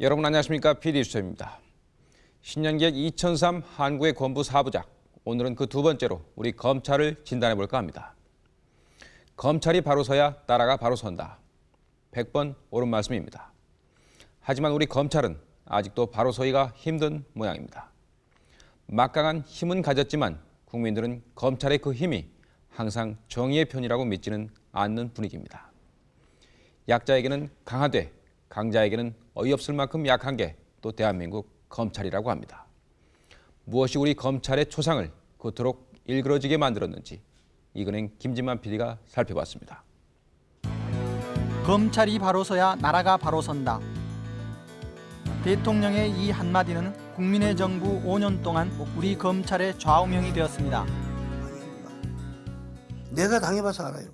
여러분 안녕하십니까 PD수첩입니다. 신년기획 2003 한국의 권부 사부작 오늘은 그 두 번째로 우리 검찰을 진단해 볼까 합니다. 검찰이 바로 서야 나라가 바로 선다. 100번 옳은 말씀입니다. 하지만 우리 검찰은 아직도 바로 서기가 힘든 모양입니다. 막강한 힘은 가졌지만 국민들은 검찰의 그 힘이 항상 정의의 편이라고 믿지는 않는 분위기입니다. 약자에게는 강하되 강자에게는 어이없을 만큼 약한 게 또 대한민국 검찰이라고 합니다. 무엇이 우리 검찰의 초상을 그토록 일그러지게 만들었는지 이근행 김진만 PD가 살펴봤습니다. 검찰이 바로 서야 나라가 바로 선다. 대통령의 이 한마디는 국민의 정부 5년 동안 우리 검찰의 좌우명이 되었습니다. 내가 당해봐서 알아요.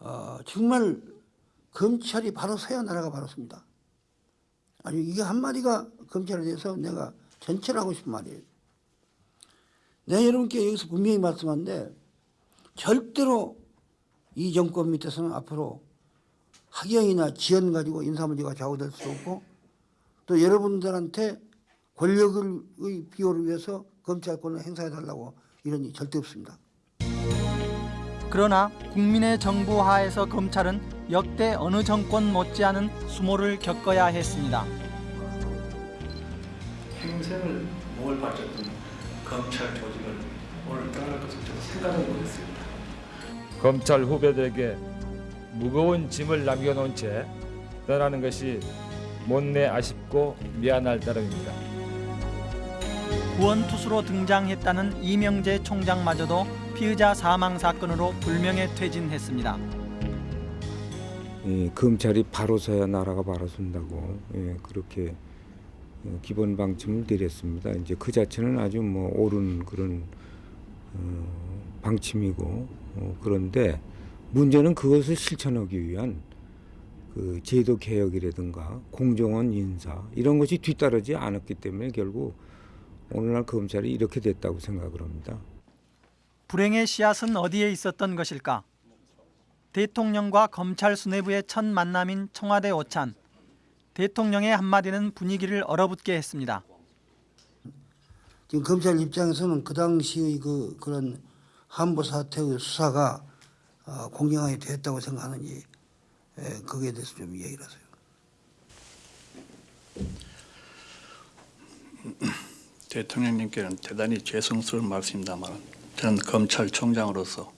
어, 정말 검찰이 바로 서야 나라가 바로 섭니다. 아니 이게 한마디가 검찰에 대해서 내가 전체를 하고 싶은 말이에요. 내가 여러분께 여기서 분명히 말씀한데 절대로 이 정권 밑에서는 앞으로 학영이나 지연 가지고 인사 문제가 좌우될 수 없고 또 여러분들한테 권력의 비호를 위해서 검찰권을 행사해 달라고 이런 일 절대 없습니다. 그러나 국민의 정부 하에서 검찰은 역대 어느 정권 못지않은 수모를 겪어야 했습니다. 평생을 목을 바쳤던 검찰 조직을 오늘 떠날 것을 저도 생각을 못했습니다. 검찰 후배들에게 무거운 짐을 남겨놓은 채 떠나는 것이 못내 아쉽고 미안할 따름입니다. 구원투수로 등장했다는 이명재 총장마저도 피의자 사망 사건으로 불명예 퇴진했습니다. 예, 검찰이 바로 서야 나라가 바로 선다고 예, 그렇게 어, 기본 방침을 내렸습니다. 이제 그 자체는 아주 뭐 옳은 그런 어, 방침이고 어, 그런데 문제는 그것을 실천하기 위한 그 제도 개혁이라든가 공정한 인사 이런 것이 뒤따르지 않았기 때문에 결국 오늘날 검찰이 이렇게 됐다고 생각을 합니다. 불행의 씨앗은 어디에 있었던 것일까? 대통령과 검찰 수뇌부의 첫 만남인 청와대 오찬. 대통령의 한마디는 분위기를 얼어붙게 했습니다. 지금 검찰 입장에서는 그 당시의 그 그런 한보 사태의 수사가 어, 공정하게 됐다고 생각하는지 에, 거기에 대해서 좀 이야기를 하세요. 대통령님께는 대단히 죄송스러운 말씀입니다만 저는 검찰총장으로서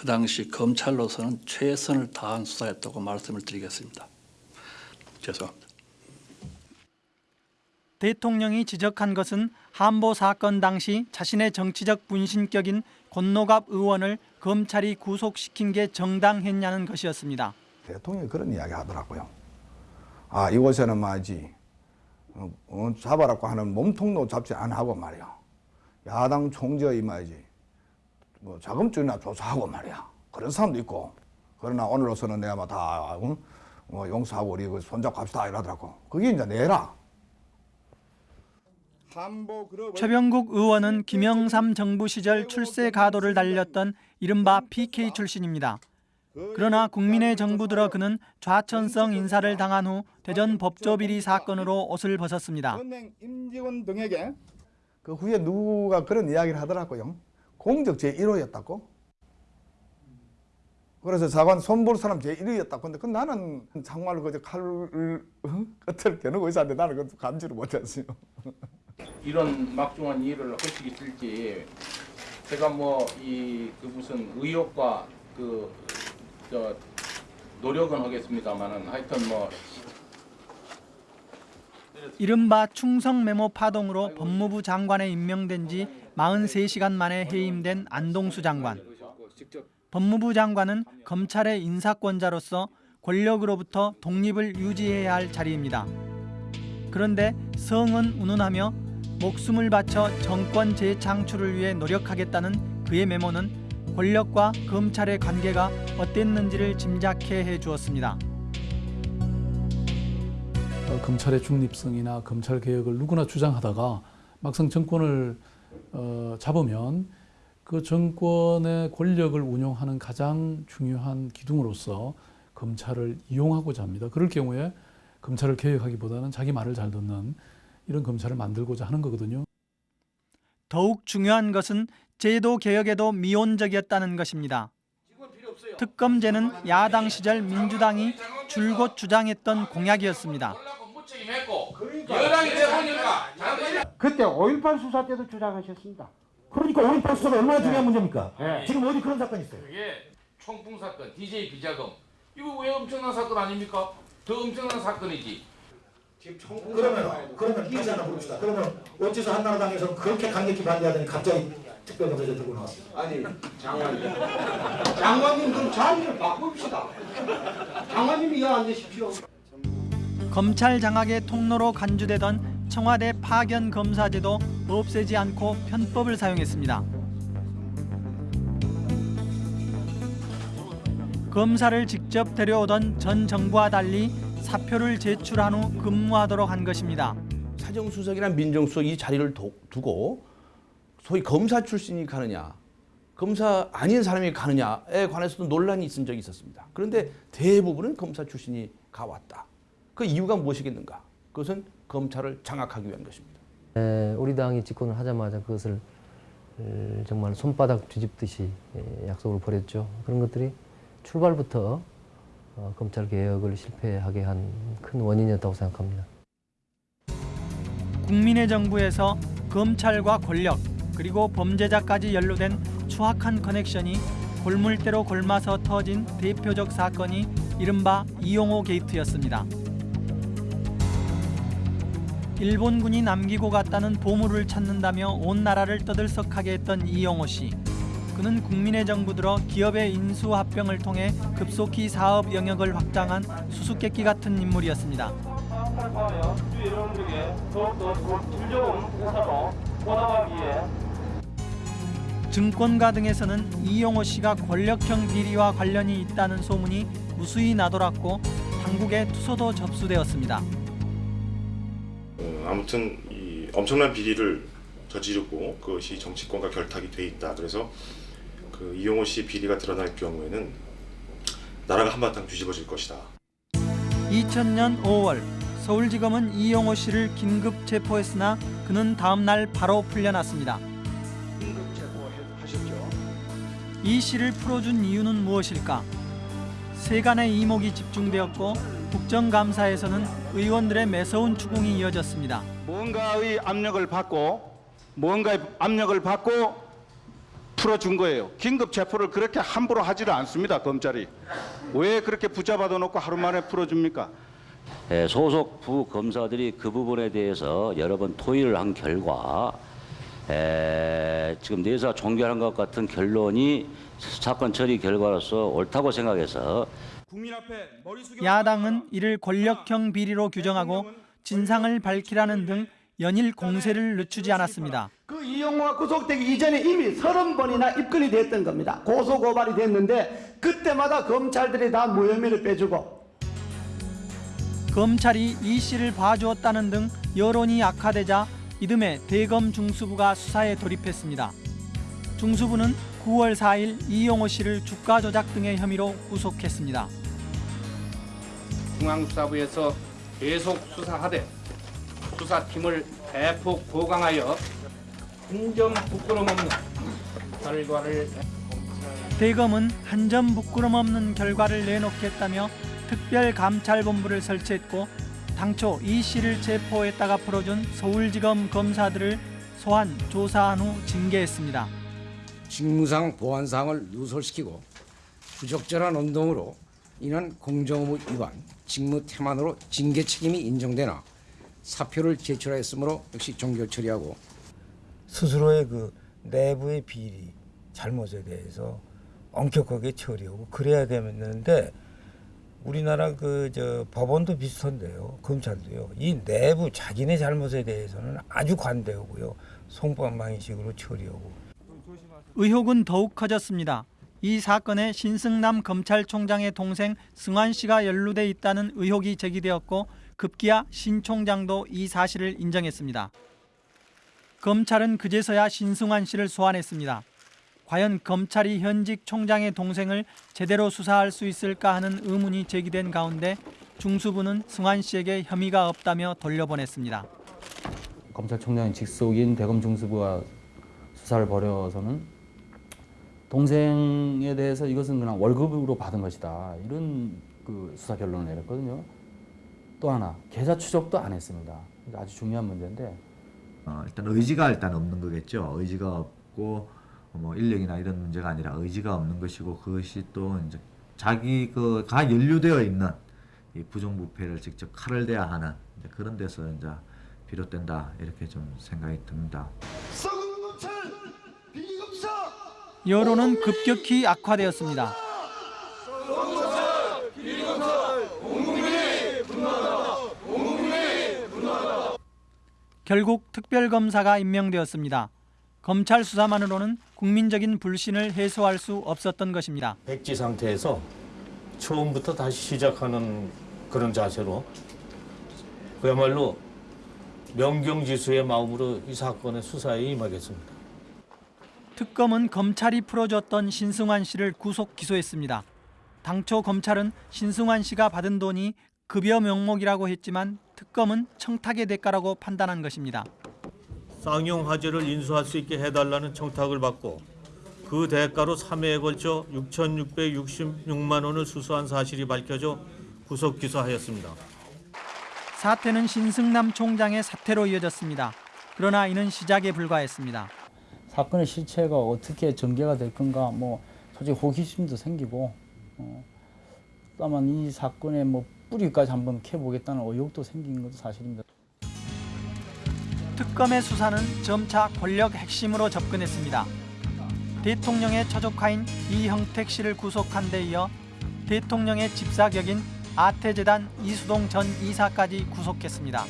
그 당시 검찰로서는 최선을 다한 수사였다고 말씀을 드리겠습니다. 죄송합니다. 대통령이 지적한 것은 한보 사건 당시 자신의 정치적 분신격인 권노갑 의원을 검찰이 구속시킨 게 정당했냐는 것이었습니다. 대통령이 그런 이야기 하더라고요. 아 이곳에는 말이지 어, 어, 잡아라고 하는 몸통도 잡지 안 하고 말이야. 야당 총재의 말이지 뭐 자금줄이나 조사하고 말이야. 그런 사람도 있고 그러나 오늘로서는 내가 막다 어? 뭐 용서하고 우리 그 손잡고 합시다 이러더라고. 그게 이제 내라. 최병국 의원은 김영삼 정부 시절 출세 가도를 달렸던 이른바 PK 출신입니다. 그러나 국민의 정부 들어 그는 좌천성 인사를 당한 후 대전 법조 비리 사건으로 옷을 벗었습니다. 은행 임직원 등에게 그 후에 누가 그런 이야기를 하더라고요. 공적 제1호였다고. 그래서 사관 손 볼 사람 제1호였다고. 근데 그 나는 정말로 그저 칼을 어? 끝을 겨누고 있었는데 나는 그 감지를 못했어요. 이런 막중한 일을 하시기 싫지 제가 뭐 이 그 무슨 의욕과 그 저 노력은 하겠습니다만은 하여튼 뭐 이른바 충성 메모 파동으로 법무부 장관에 임명된 지 43시간 만에 해임된 안동수 장관. 법무부 장관은 검찰의 인사권자로서 권력으로부터 독립을 유지해야 할 자리입니다. 그런데 성은 운운하며 목숨을 바쳐 정권 재창출을 위해 노력하겠다는 그의 메모는 권력과 검찰의 관계가 어땠는지를 짐작해 해 주었습니다. 어, 검찰의 중립성이나 검찰 개혁을 누구나 주장하다가 막상 정권을 어, 잡으면 그 정권의 권력을 운용하는 가장 중요한 기둥으로서 검찰을 이용하고자 합니다. 그럴 경우에 검찰을 개혁하기보다는 자기 말을 잘 듣는 이런 검찰을 만들고자 하는 거거든요. 더욱 중요한 것은 제도 개혁에도 미온적이었다는 것입니다. 특검제는 야당 시절 민주당이 줄곧 주장했던 공약이었습니다. 여당이 돼보니까 그때 5.18 수사 때도 주장하셨습니다. 그러니까 5.18 수사가 얼마나 중요한 문제입니까? 지금 어디 그런 사건이 있어요? 그게 총풍 사건, DJ 비자금 이거 왜 엄청난 사건 아닙니까? 더 엄청난 사건이지. 그러면 그러면 이의자 하나 부릅시다. 그러면 어째서 한나라당에서 그렇게 강력히 반대하더니 갑자기 특별검사제 들고 나왔어요? 아니 장관님 장관님 그럼 자리를 바꿉시다 장관님이 이어 앉으십시오 검찰 장악의 통로로 간주되던 청와대 파견 검사제도 없애지 않고 편법을 사용했습니다. 검사를 직접 데려오던 전 정부와 달리 사표를 제출한 후 근무하도록 한 것입니다. 사정수석이나 민정수석 이 자리를 도- 두고 소위 검사 출신이 가느냐 검사 아닌 사람이 가느냐에 관해서도 논란이 있은 적이 있었습니다. 그런데 대부분은 검사 출신이 가왔다. 그 이유가 무엇이겠는가? 그것은 검찰을 장악하기 위한 것입니다. 에, 우리 당이 집권을 하자마자 그것을 에, 정말 손바닥 뒤집듯이 에, 약속을 벌였죠. 그런 것들이 출발부터 어, 검찰 개혁을 실패하게 한 큰 원인이었다고 생각합니다. 국민의 정부에서 검찰과 권력 그리고 범죄자까지 연루된 추악한 커넥션이 골물대로 골마서 터진 대표적 사건이 이른바 이용호 게이트였습니다. 일본군이 남기고 갔다는 보물을 찾는다며 온 나라를 떠들썩하게 했던 이용호 씨. 그는 국민의 정부 들어 기업의 인수 합병을 통해 급속히 사업 영역을 확장한 수수께끼 같은 인물이었습니다. 증권가 등에서는 이용호 씨가 권력형 비리와 관련이 있다는 소문이 무수히 나돌았고 당국의 투소도 접수되었습니다. 어, 아무튼 이 엄청난 비리를 저지르고 그것이 정치권과 결탁이 돼 있다. 그래서 그 이용호 씨 비리가 드러날 경우에는 나라가 한바탕 뒤집어질 것이다. 2000년 5월 서울지검은 이용호 씨를 긴급 체포했으나 그는 다음 날 바로 풀려났습니다. 이 씨를 풀어준 이유는 무엇일까? 세간의 이목이 집중되었고 국정감사에서는 의원들의 매서운 추궁이 이어졌습니다. 뭔가의 압력을 받고 뭔가의 압력을 받고 풀어준 거예요. 긴급 체포를 그렇게 함부로 하지를 않습니다. 검찰이 왜 그렇게 붙잡아둬 놓고 하루 만에 풀어줍니까? 예, 소속 부 검사들이 그 부분에 대해서 여러 번 토의를 한 결과 에, 지금 내사 종결한 것 같은 결론이 사건 처리 결과로서 옳다고 생각해서 야당은 이를 권력형 비리로 규정하고 진상을 밝히라는 등 연일 공세를 늦추지 않았습니다. 그 이용호가 구속되기 이전에 이미 서른 번이나 입건이 됐던 겁니다. 고소 고발이 됐는데 그때마다 검찰들이 다 무혐의를 빼주고 검찰이 이 씨를 봐주었다는 등 여론이 악화되자 이듬해 대검 중수부가 수사에 돌입했습니다. 중수부는 9월 4일 이용호 씨를 주가 조작 등의 혐의로 구속했습니다. 중앙수사부에서 계속 수사하되 수사팀을 대폭 보강하여 한점 부끄럼 없는 결과를 대검은 한 점 부끄럼 없는 결과를 내놓겠다며 특별감찰본부를 설치했고 당초 이 씨를 체포했다가 풀어준 서울지검 검사들을 소환, 조사한 후 징계했습니다. 직무상 보안사항을 누설시키고 부적절한 운동으로 인한 공정의무 위반, 직무 태만으로 징계 책임이 인정되나 사표를 제출하였으므로 역시 종결 처리하고 스스로의 그 내부의 비리, 잘못에 대해서 엄격하게 처리하고 그래야 되는데 우리나라 그 저 법원도 비슷한데요. 검찰도요. 이 내부 자기네 잘못에 대해서는 아주 관대하고요. 송방망이식으로 처리하고 의혹은 더욱 커졌습니다. 이 사건에 신승남 검찰총장의 동생 승환 씨가 연루돼 있다는 의혹이 제기되었고 급기야 신 총장도 이 사실을 인정했습니다. 검찰은 그제서야 신승환 씨를 소환했습니다. 과연 검찰이 현직 총장의 동생을 제대로 수사할 수 있을까 하는 의문이 제기된 가운데 중수부는 승환 씨에게 혐의가 없다며 돌려보냈습니다. 검찰총장의 직속인 대검 중수부가 수사를 벌여서는 동생에 대해서 이것은 그냥 월급으로 받은 것이다 이런 그 수사 결론을 내렸거든요. 또 하나 계좌 추적도 안 했습니다. 아주 중요한 문제인데 어, 일단 의지가 일단 없는 거겠죠. 의지가 없고 뭐 인력이나 이런 문제가 아니라 의지가 없는 것이고 그것이 또 이제 자기 그가 연루되어 있는 이 부정부패를 직접 칼을 대야 하는 이제 그런 데서 이제 비롯된다 이렇게 좀 생각이 듭니다. 여론은 급격히 악화되었습니다. 결국 특별검사가 임명되었습니다. 검찰 수사만으로는 국민적인 불신을 해소할 수 없었던 것입니다. 백지 상태에서 처음부터 다시 시작하는 그런 자세로 그야말로 명경지수의 마음으로 이 사건의 수사에 임하겠습니다. 특검은 검찰이 풀어줬던 신승환 씨를 구속 기소했습니다. 당초 검찰은 신승환 씨가 받은 돈이 급여 명목이라고 했지만 특검은 청탁의 대가라고 판단한 것입니다. 쌍용 화재를 인수할 수 있게 해달라는 청탁을 받고 그 대가로 3회에 걸쳐 6,666만 원을 수수한 사실이 밝혀져 구속 기소하였습니다. 사태는 신승남 총장의 사태로 이어졌습니다. 그러나 이는 시작에 불과했습니다. 사건의 실체가 어떻게 전개가 될 건가 뭐 솔직히 호기심도 생기고 어, 다만 이 사건의 뭐 뿌리까지 한번 캐보겠다는 의욕도 생긴 것도 사실입니다. 특검의 수사는 점차 권력 핵심으로 접근했습니다. 대통령의 처조카인 이형택 씨를 구속한 데 이어 대통령의 집사격인 아태재단 이수동 전 이사까지 구속했습니다.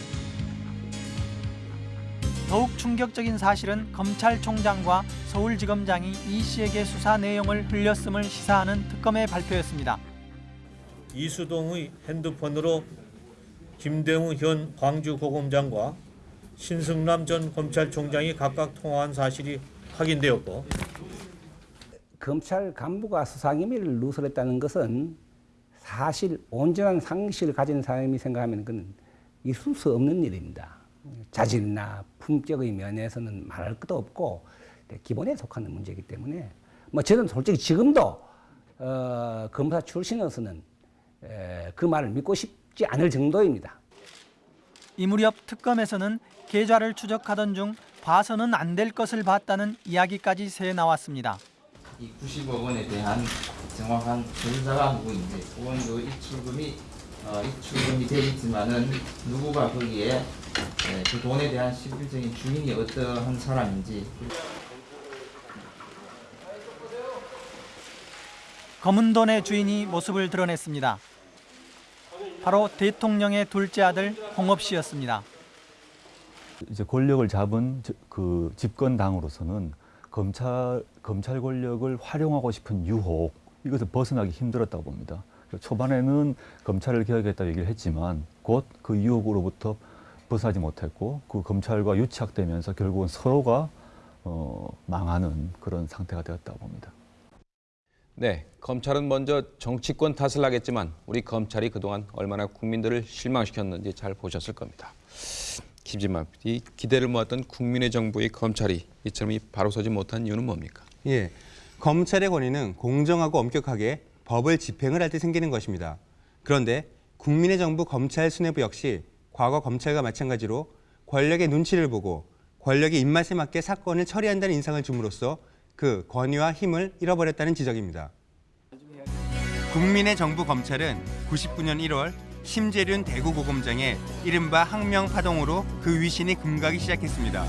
더욱 충격적인 사실은 검찰총장과 서울지검장이 이 씨에게 수사 내용을 흘렸음을 시사하는 특검의 발표였습니다. 이수동의 핸드폰으로 김대웅 현 광주고검장과 신승남 전 검찰총장이 각각 통화한 사실이 확인되었고 검찰 간부가 수사기밀을 누설했다는 것은 사실 온전한 상식을 가진 사람이 생각하면 그건 있을 수 없는 일입니다. 자질이나 품격의 면에서는 말할 것도 없고 기본에 속하는 문제이기 때문에 뭐 저는 솔직히 지금도 어, 검사 출신으로서는 에, 그 말을 믿고 싶지 않을 정도입니다. 이 무렵 특검에서는 계좌를 추적하던 중 봐서는 안 될 것을 봤다는 이야기까지 새 나왔습니다. 이 90억 원에 대한 정확한 전사가 누구인지 혹은 그 입출금이 어, 입출금이 돼 있지만은 누구가 거기에 예, 그 돈에 대한 실질적인 주인이 어떠한 사람인지 검은 돈의 주인이 모습을 드러냈습니다. 바로 대통령의 둘째 아들 홍업 씨였습니다. 이제 권력을 잡은 저- 그 집권당으로서는 검찰 검찰 권력을 활용하고 싶은 유혹 이것을 벗어나기 힘들었다고 봅니다. 초반에는 검찰을 개혁했다 얘기를 했지만 곧 그 유혹으로부터 벗어나지 못했고 그 검찰과 유착되면서 결국은 서로가 어, 망하는 그런 상태가 되었다고 봅니다. 네, 검찰은 먼저 정치권 탓을 하겠지만 우리 검찰이 그동안 얼마나 국민들을 실망시켰는지 잘 보셨을 겁니다. 김진만 PD, 기대를 모았던 국민의 정부의 검찰이 이처럼 바로 서지 못한 이유는 뭡니까? 예, 검찰의 권위는 공정하고 엄격하게 법을 집행을 할 때 생기는 것입니다. 그런데 국민의 정부 검찰 수뇌부 역시 과거 검찰과 마찬가지로 권력의 눈치를 보고 권력의 입맛에 맞게 사건을 처리한다는 인상을 줌으로써 그 권위와 힘을 잃어버렸다는 지적입니다. 국민의 정부 검찰은 99년 1월 심재륜 대구고검장의 이른바 항명 파동으로 그 위신이 금가기 시작했습니다.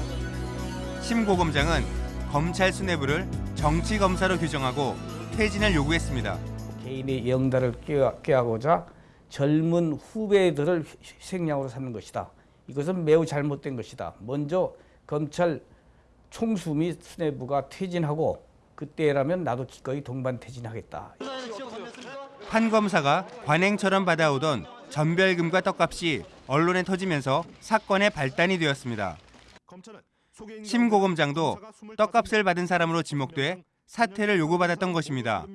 심 고검장은 검찰 수뇌부를 정치 검사로 규정하고 퇴진을 요구했습니다. 개인의 영달을 꾀하고자 젊은 후배들을 희생양으로 삼는 것이다. 이것은 매우 잘못된 것이다. 먼저 검찰 총수 및 수뇌부가 퇴진하고 그때라면 나도 기꺼이 동반 퇴진하겠다. 판 검사가 관행처럼 받아오던 전별금과 떡값이 언론에 터지면서 사건의 발단이 되었습니다. 심 고검장도 떡값을 받은 사람으로 지목돼 사퇴를 요구받았던 것입니다.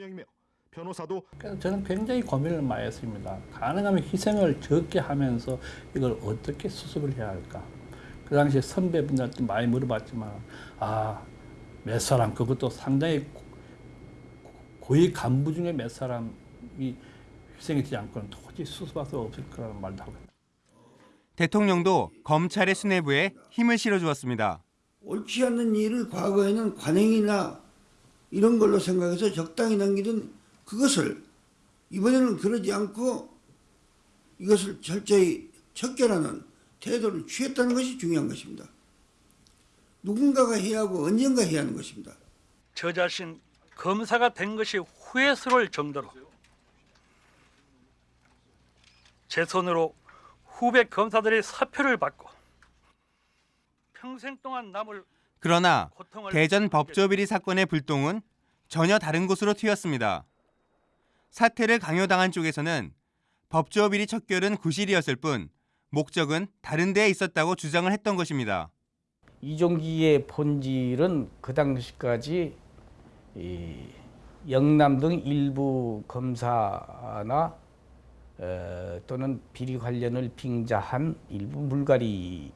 변호사도 그래서 저는 굉장히 고민을 많이 했습니다. 가능하면 희생을 적게 하면서 이걸 어떻게 수습을 해야 할까. 그 당시에 선배분들한테 많이 물어봤지만 아몇 사람 그것도 상당히 고- 고위 간부 중에 몇 사람이 희생이 되지 않고는 도저히 수습할 수 없을 거라는 말도 하고 대통령도 검찰의 수뇌부에 힘을 실어주었습니다. 옳지 않는 일을 과거에는 관행이나 이런 걸로 생각해서 적당히 넘기던 그것을 이번에는 그러지 않고 이것을 철저히 척결하는 태도를 취했다는 것이 중요한 것입니다. 누군가가 해야 하고 언젠가 해야 하는 것입니다. 저 자신 검사가 된 것이 후회스러울 정도로 제 손으로 후배 검사들의 사표를 받고 평생 동안 남을 그러나 대전 법조비리 사건의 불똥은 전혀 다른 곳으로 튀었습니다. 사태를 강요당한 쪽에서는 법조 비리 척결은 구실이었을 뿐 목적은 다른 데에 있었다고 주장을 했던 것입니다. 이종기의 본질은 그 당시까지 이 영남 등 일부 검사나 어, 또는 비리 관련을 빙자한 일부 물갈이의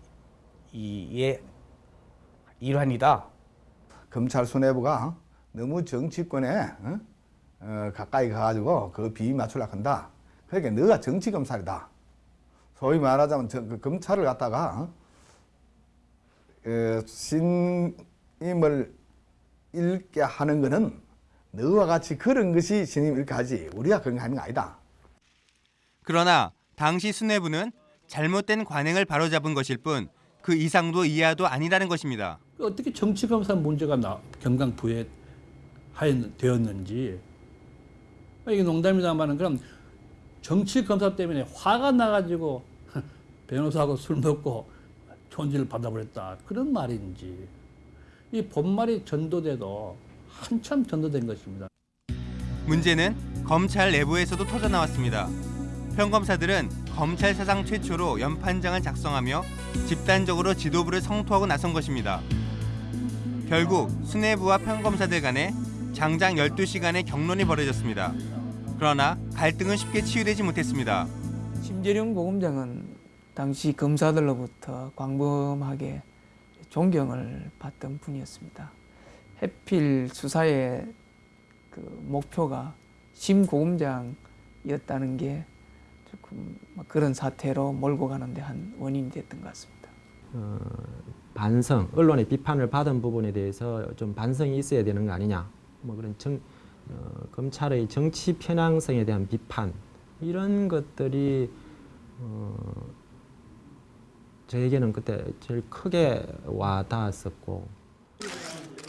일환이다. 검찰 수뇌부가 너무 정치권에 어? 어, 가까이 가가지고 그 비위 맞추려고 한다. 그러니까 너가 정치 검찰이다. 소위 말하자면 저, 그 검찰을 갖다가 어? 어, 신임을 읽게 하는 거는 너와 같이 그런 것이 신임 읽게 하지 우리가 그런 거 하는 거 아니다. 그러나 당시 수뇌부는 잘못된 관행을 바로잡은 것일 뿐 그 이상도 이하도 아니라는 것입니다. 어떻게 정치 검사 문제가 나, 경강부에 하였, 되었는지 아, 이게 농담이다마는 그럼 정치 검사 때문에 화가 나가지고 변호사하고 술 먹고 존지를 받아버렸다 그런 말인지 이 본말이 전도돼도 한참 전도된 것입니다. 문제는 검찰 내부에서도 터져 나왔습니다. 평검사들은 검찰 사상 최초로 연판장을 작성하며 집단적으로 지도부를 성토하고 나선 것입니다. 결국 수뇌부와 평검사들 간에 장장 12시간의 경론이 벌어졌습니다. 그러나 갈등은 쉽게 치유되지 못했습니다. 심재룡 고검장은 당시 검사들로부터 광범하게 존경을 받던 분이었습니다. 해필 수사의 그 목표가 심 고검장이었다는 게 조금 그런 사태로 몰고 가는데 한 원인이 됐던 것 같습니다. 어, 반성, 언론의 비판을 받은 부분에 대해서 좀 반성이 있어야 되는 거 아니냐. 뭐 그런 정, 어, 검찰의 정치 편향성에 대한 비판 이런 것들이 어, 저에게는 그때 제일 크게 와닿았었고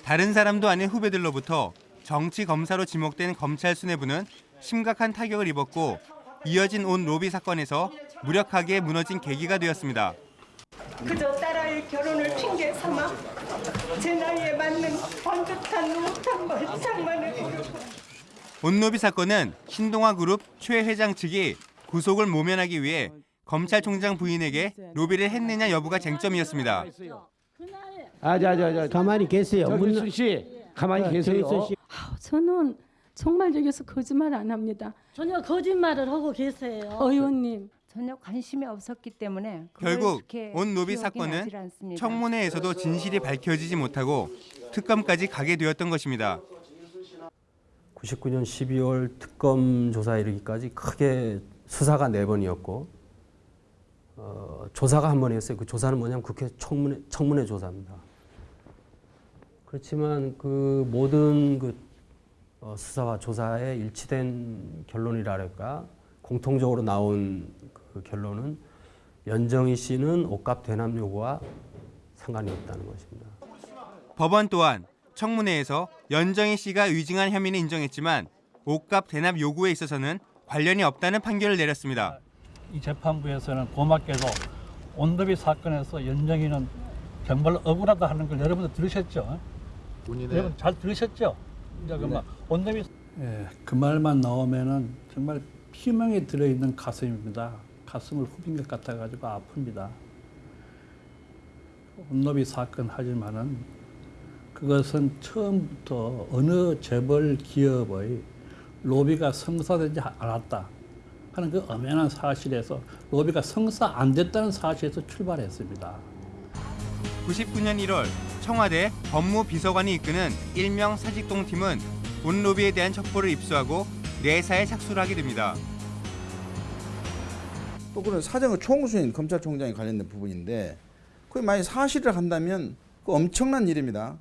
다른 사람도 아닌 후배들로부터 정치 검사로 지목된 검찰 수뇌부는 심각한 타격을 입었고 이어진 온 로비 사건에서 무력하게 무너진 계기가 되었습니다. 그저 딸아이 결혼을 핑계 삼아 제 나이에 번듯한 못한 말장만을 부르고 온로비 사건은 신동아 그룹 최 회장 측이 구속을 모면하기 위해 검찰총장 부인에게 로비를 했느냐 여부가 쟁점이었습니다. 아, 자, 자, 자, 가만히 계세요. 정일순 씨, 가만히 자, 계세요. 아우, 저는 정말 여기서 거짓말 안 합니다. 전혀 거짓말을 하고 계세요. 의원님 전혀 관심이 없었기 때문에 결국 온 기억이 사건은. 청문회에서도 진실이 밝혀지지 못하고 특검까지 가게 되었던 것입니다. 99년 12월 특검 조사에 이르기까지 크게 수사가 네 번이었고 어, 조사가 한 번이었어요. 그 조사는 뭐냐면 국회 청문회, 청문회 조사입니다. 그렇지만 그 모든 그 어, 수사와 조사에 일치된 결론이랄까 공통적으로 나온 그 결론은 연정희 씨는 옷값 대납 요구와 상관이 없다는 것입니다. 법원 또한 청문회에서 연정희 씨가 위증한 혐의는 인정했지만 옷값 대납 요구에 있어서는 관련이 없다는 판결을 내렸습니다. 이 재판부에서는 고맙게도 온더비 사건에서 연정이는 정말 억울하다 하는 걸 여러분들 들으셨죠? 여러분 잘 들으셨죠? 이제 그만 온더비 예, 그 말만 나오면은 정말 피멍에 들어있는 가슴입니다. 가슴을 후빈 것 같아가지고 아픕니다. 온더비 사건 하지만은 그것은 처음부터 어느 재벌 기업의 로비가 성사되지 않았다 하는 그 엄연한 사실에서 로비가 성사 안 됐다는 사실에서 출발했습니다. 99년 1월 청와대 법무비서관이 이끄는 일명 사직동 팀은 온 로비에 대한 첩보를 입수하고 내사에 착수를 하게 됩니다. 또 그런 사정의 총수인 검찰총장이 관련된 부분인데 그게 만약 사실을 한다면 그 엄청난 일입니다.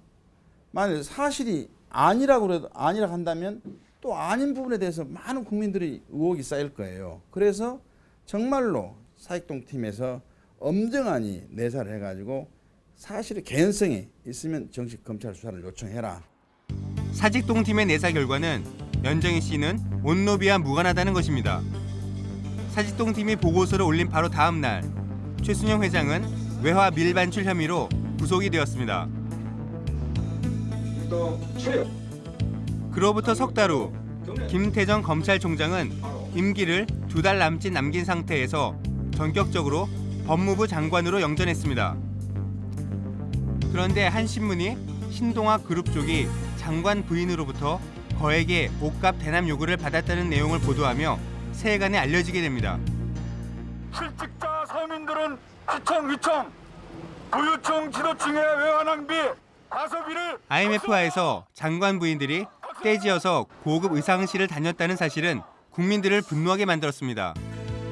만약 사실이 아니라고 그래도 아니라 한다면 또 아닌 부분에 대해서 많은 국민들이 의혹이 쌓일 거예요. 그래서 정말로 사익동 팀에서 엄정하니 내사를 해가지고 사실의 개연성이 있으면 정식 검찰 수사를 요청해라. 사직동 팀의 내사 결과는 연정희 씨는 온로비와 무관하다는 것입니다. 사직동 팀이 보고서를 올린 바로 다음 날 최순영 회장은 외화 밀반출 혐의로 구속이 되었습니다. 그로부터 석 달 후 김태정 검찰총장은 임기를 두 달 남짓 남긴 상태에서 전격적으로 법무부 장관으로 영전했습니다. 그런데 한 신문이 신동아 그룹 쪽이 장관 부인으로부터 거액의 옷값 대남 요구를 받았다는 내용을 보도하며 세간에 알려지게 됩니다. 실직자 서민들은 시청 위청 부유층 지도층의 외화 낭비 가소비를 IMF와에서 장관 부인들이 떼지어서 고급 의상실을 다녔다는 사실은 국민들을 분노하게 만들었습니다.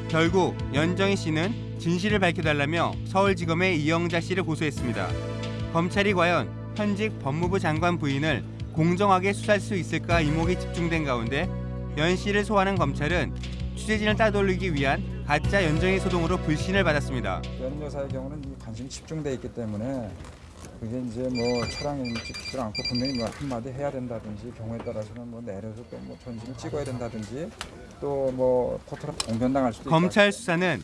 결국 연정희 씨는 진실을 밝혀달라며 서울지검에 이영자 씨를 고소했습니다. 검찰이 과연 현직 법무부 장관 부인을 공정하게 수사할 수 있을까 이목이 집중된 가운데 연 씨를 소환한 검찰은 취재진을 따돌리기 위한 가짜 연정희 소동으로 불신을 받았습니다. 연임 여사의 경우는 이 관심이 집중돼 있기 때문에 그게 이제 뭐 차량이 찍히지 않고 분명히 뭐 한마디 해야 된다든지 경우에 따라서는 뭐 내려서 또 뭐 전신을 찍어야 된다든지 또 뭐 포털 공변당할 수도 있다. 검찰 수사는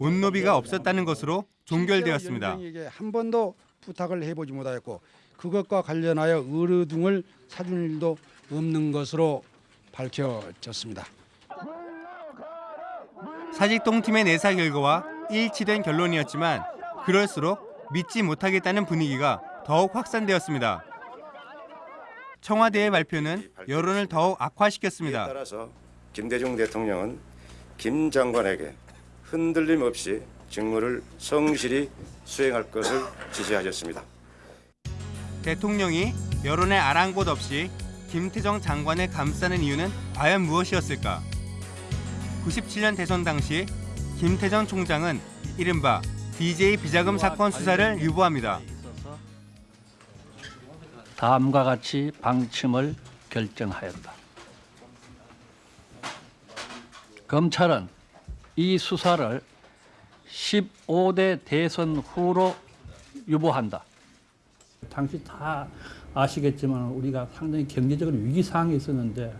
온노비가 없었다는 것으로 종결되었습니다. 한 번도 부탁을 해보지 못하였고 그것과 관련하여 의뢰 등을 사준 일도 없는 것으로 밝혀졌습니다. 사직동 팀의 내사 결과와 일치된 결론이었지만 그럴수록 믿지 못하겠다는 분위기가 더욱 확산되었습니다. 청와대의 발표는 여론을 더욱 악화시켰습니다. 따라서 김대중 대통령은 김 장관에게 흔들림 없이 직무를 성실히 수행할 것을 지시하셨습니다. 대통령이 여론의 아랑곳 없이 김태정 장관을 감싸는 이유는 과연 무엇이었을까? 97년 대선 당시 김태정 총장은 이른바 DJ 비자금 사건 수사를 유보합니다. 다음과 같이 방침을 결정하였다. 검찰은 이 수사를 15대 대선 후로 유보한다. 당시 다 아시겠지만 우리가 상당히 경제적으로 위기 상황에 있었는데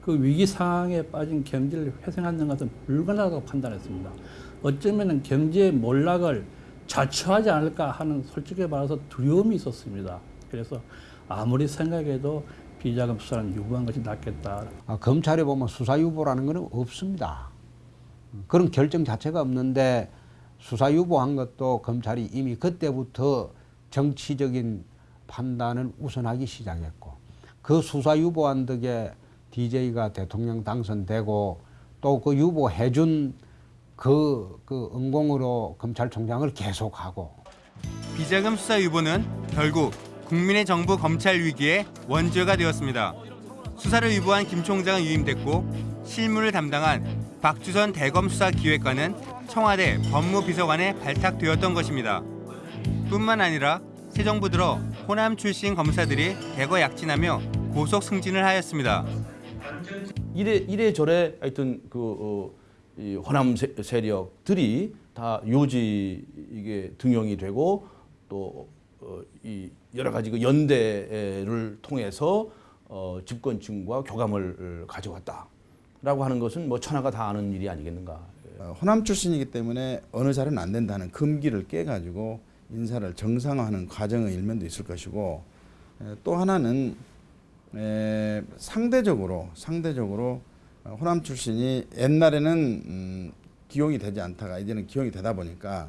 그 위기 상황에 빠진 경제를 회생하는 것은 불가능하다고 판단했습니다. 어쩌면 경제 몰락을 자초하지 않을까 하는 솔직히 말해서 두려움이 있었습니다. 그래서 아무리 생각해도 비자금 수사는 유보한 것이 낫겠다. 아, 검찰에 보면 수사 유보라는 것은 없습니다. 그런 결정 자체가 없는데 수사 유보한 것도 검찰이 이미 그때부터 정치적인 판단을 우선하기 시작했고 그 수사 유보한 덕에 DJ가 대통령 당선되고 또 그 유보해준 그, 그 은공으로 검찰총장을 계속하고 비자금 수사 유보는 결국 국민의 정부 검찰 위기의 원죄가 되었습니다. 수사를 유보한 김 총장은 유임됐고 실무를 담당한 박주선 대검 수사 기획관은 청와대 법무비서관에 발탁되었던 것입니다. 뿐만 아니라 새 정부 들어 호남 출신 검사들이 대거 약진하며 고속 승진을 하였습니다. 이래 이래 저래 하여튼 그 어, 이 호남 세, 세력들이 다 요지 이게 등용이 되고 또이 어, 여러 가지 그 연대를 통해서 어, 집권층과 교감을 가져왔다라고 하는 것은 뭐 천하가 다 아는 일이 아니겠는가. 어, 호남 출신이기 때문에 어느 자리는 안 된다는 금기를 깨가지고 인사를 정상화하는 과정의 일면도 있을 것이고 에, 또 하나는 에, 상대적으로 상대적으로 어, 호남 출신이 옛날에는 음, 기용이 되지 않다가 이제는 기용이 되다 보니까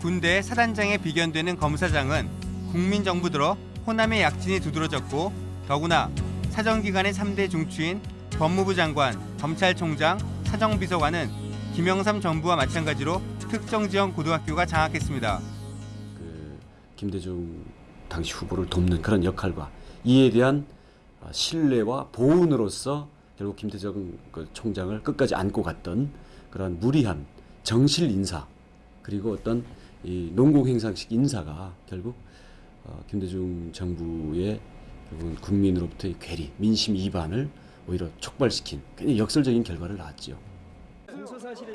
군대 사단장에 비견되는 검사장은 국민정부 들어 호남의 약진이 두드러졌고 더구나 사정기관의 3대 중추인 법무부 장관, 검찰총장, 사정비서관은 김영삼 정부와 마찬가지로 특정 지역 고등학교가 장악했습니다. 김대중 당시 후보를 돕는 그런 역할과 이에 대한 어, 신뢰와 보훈으로서 결국 김대중 그 총장을 끝까지 안고 갔던 그런 무리한 정실 인사 그리고 어떤 이 농공행상식 인사가 결국 어, 김대중 정부의 결국은 국민으로부터의 괴리, 민심 이반을 오히려 촉발시킨 굉장히 역설적인 결과를 낳았죠.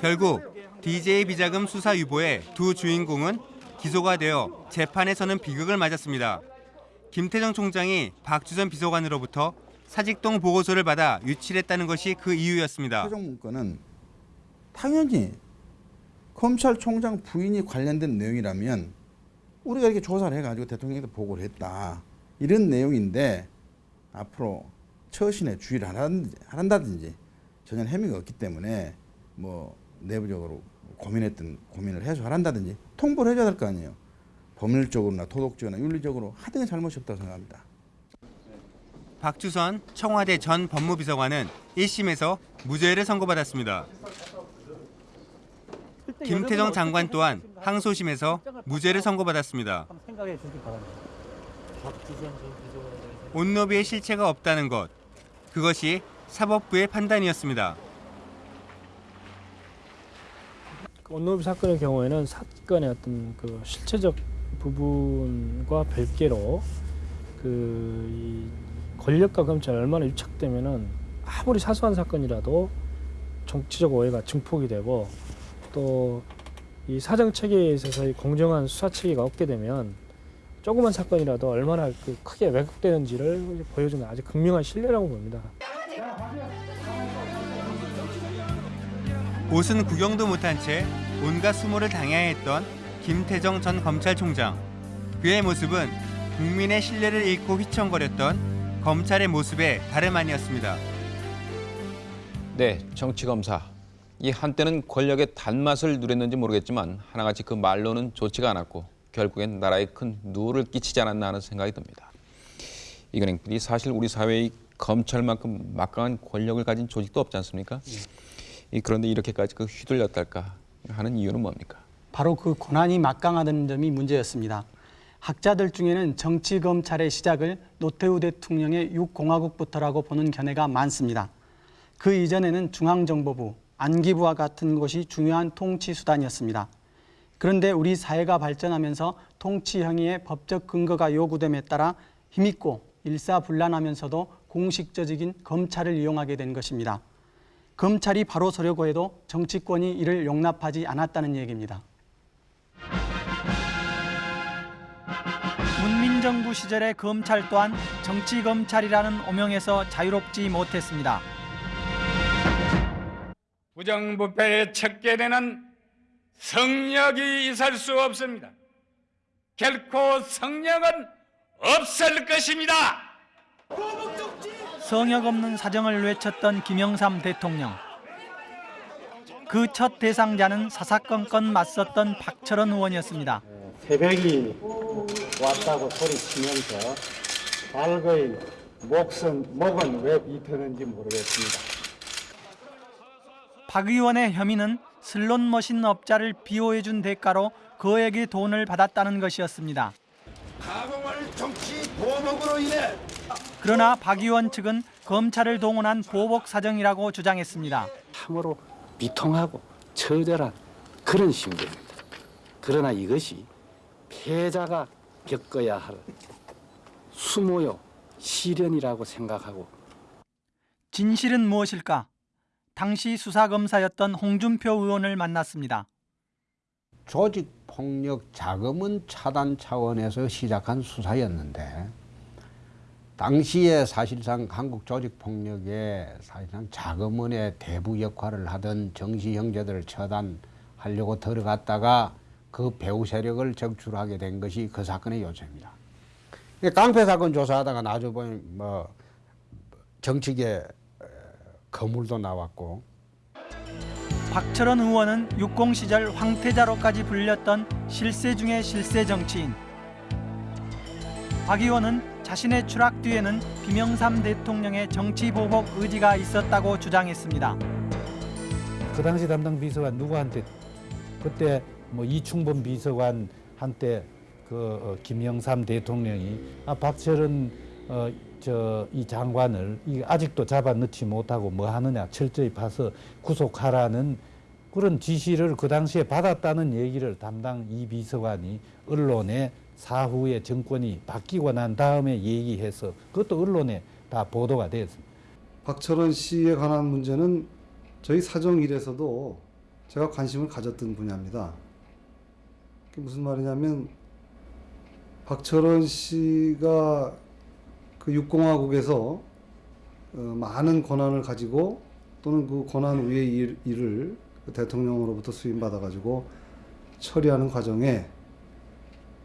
결국 DJ 비자금 수사 유보의 두 주인공은 기소가 되어 재판에서는 비극을 맞았습니다. 김태정 총장이 박주선 비서관으로부터 사직동 보고서를 받아 유출했다는 것이 그 이유였습니다. 최종 문건은 당연히 검찰총장 부인이 관련된 내용이라면 우리가 이렇게 조사를 해가지고 대통령에게 보고를 했다 이런 내용인데 앞으로 처신에 주의를 안 한다든지, 전혀 혐의가 없기 때문에 뭐 내부적으로 고민했던 고민을 해소한다든지 통보를 해줘야 될 거 아니에요. 법률적으로나 도덕적으로나 윤리적으로 하등의 잘못이 없다고 생각합니다. 박주선 청와대 전 법무비서관은 1심에서 무죄를 선고받았습니다. 김태정 장관 또한 항소심에서 무죄를 선고받았습니다. 온노비의 실체가 없다는 것. 그것이 사법부의 판단이었습니다. 온노비 사건의 경우에는 사건의 어떤 그 실체적 부분과 별개로 그이 권력과 검찰이 얼마나 유착되면은 아무리 사소한 사건이라도 정치적 오해가 증폭이 되고 또 이 사정 체계에 있어서 공정한 수사 체계가 없게 되면 조그만 사건이라도 얼마나 그 크게 왜곡되는지를 보여주는 아주 극명한 신뢰라고 봅니다. 옷은 구경도 못한 채 온갖 수모를 당해야 했던 김태정 전 검찰총장. 그의 모습은 국민의 신뢰를 잃고 휘청거렸던 검찰의 모습에 다름 아니었습니다. 네, 정치검사. 이 한때는 권력의 단맛을 누렸는지 모르겠지만 하나같이 그 말로는 좋지가 않았고 결국엔 나라에 큰 누를 끼치지 않았나 하는 생각이 듭니다. 이건행 PD 사실 우리 사회의 검찰만큼 막강한 권력을 가진 조직도 없지 않습니까? 이 그런데 이렇게까지 그 휘둘렸달까 하는 이유는 뭡니까? 바로 그 권한이 막강하다는 점이 문제였습니다. 학자들 중에는 정치 검찰의 시작을 노태우 대통령의 6공화국부터라고 보는 견해가 많습니다. 그 이전에는 중앙정보부, 안기부와 같은 곳이 중요한 통치 수단이었습니다. 그런데 우리 사회가 발전하면서 통치 행위의 법적 근거가 요구됨에 따라 힘있고 일사불란하면서도 공식적인 검찰을 이용하게 된 것입니다. 검찰이 바로 서려고 해도 정치권이 이를 용납하지 않았다는 얘기입니다. 문민정부 시절의 검찰 또한 정치검찰이라는 오명에서 자유롭지 못했습니다. 부정부패의 척결에는 성력이 있을 수 없습니다. 결코 성력은 없을 것입니다. 성역 없는 사정을 외쳤던 김영삼 대통령. 그 첫 대상자는 사사건건 맞섰던 박철원 의원이었습니다. 새벽이 왔다고 소리치면서 발거인 목은 목은 왜 비트는지 모르겠습니다. 박 의원의 혐의는 슬롯 머신 업자를 비호해준 대가로 그에게 돈을 받았다는 것이었습니다. 가공할 정치 보복으로 인해 그러나 박 의원 측은 검찰을 동원한 보복 사정이라고 주장했습니다. 참으로 비통하고 처절한 그런 심정입니다. 그러나 이것이 패자가 겪어야 할 수모요 시련이라고 생각하고 진실은 무엇일까? 당시 수사검사였던 홍준표 의원을 만났습니다. 조직폭력 자금은 차단 차원에서 시작한 수사였는데 당시에 사실상 한국 조직폭력에 사실상 자금원의 대부 역할을 하던 정시 형제들을 처단하려고 들어갔다가 그 배후 세력을 적출하게 된 것이 그 사건의 요체입니다. 깡패 사건 조사하다가 나중에 보면 뭐 정치계 거물도 나왔고 박철원 의원은 육공 시절 황태자로까지 불렸던 실세 중의 실세 정치인. 박 의원은 자신의 추락 뒤에는 김영삼 대통령의 정치 보복 의지가 있었다고 주장했습니다. 그 당시 담당 비서관 누구한테 그때 뭐 이충범 비서관 한때 그 어, 김영삼 대통령이 아 박철은 어, 저 이 장관을 이 아직도 잡아 넣지 못하고 뭐 하느냐 철저히 봐서 구속하라는 그런 지시를 그 당시에 받았다는 얘기를 담당 이 비서관이 언론에 사후에 정권이 바뀌고 난 다음에 얘기해서 그것도 언론에 다 보도가 되었습니다. 박철원 씨에 관한 문제는 저희 사정일에서도 제가 관심을 가졌던 분야입니다. 그게 무슨 말이냐면 박철원 씨가 그 육공화국에서 어, 많은 권한을 가지고 또는 그 권한 위의 일, 일을 그 대통령으로부터 수임받아 가지고 처리하는 과정에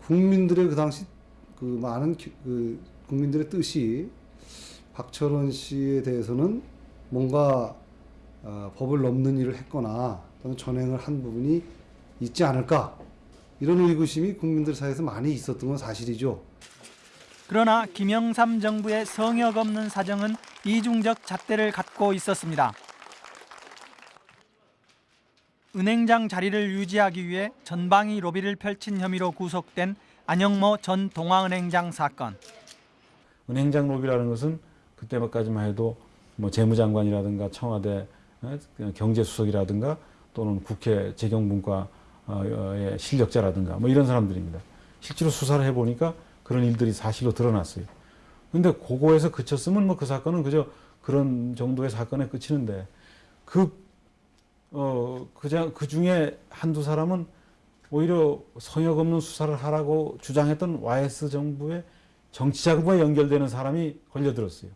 국민들의 그 당시 그 많은 기- 그 국민들의 뜻이 박철원 씨에 대해서는 뭔가 어, 법을 넘는 일을 했거나 또는 전행을 한 부분이 있지 않을까 이런 의구심이 국민들 사이에서 많이 있었던 건 사실이죠. 그러나 김영삼 정부의 성역 없는 사정은 이중적 잣대를 갖고 있었습니다. 은행장 자리를 유지하기 위해 전방위 로비를 펼친 혐의로 구속된 안영모 전 동아은행장 사건. 은행장 로비라는 것은 그때까지만 해도 뭐 재무장관이라든가 청와대 어, 경제수석이라든가 또는 국회 재경분과의 실력자라든가 뭐 이런 사람들입니다. 실제로 수사를 해보니까 그런 일들이 사실로 드러났어요. 근데 그거에서 그쳤으면 뭐 그 사건은 그저 그런 정도의 사건에 그치는데 그, 어, 그냥 그 중에 한두 사람은 오히려 성역 없는 수사를 하라고 주장했던 YS 정부의 정치 자금과 연결되는 사람이 걸려들었어요.